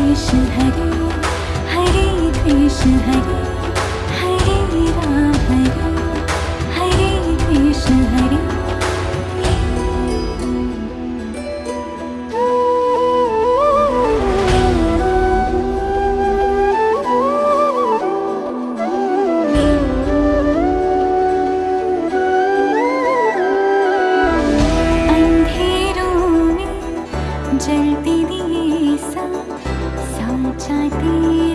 Krishna Hare Hare Krishna Hare Hare Rama I be?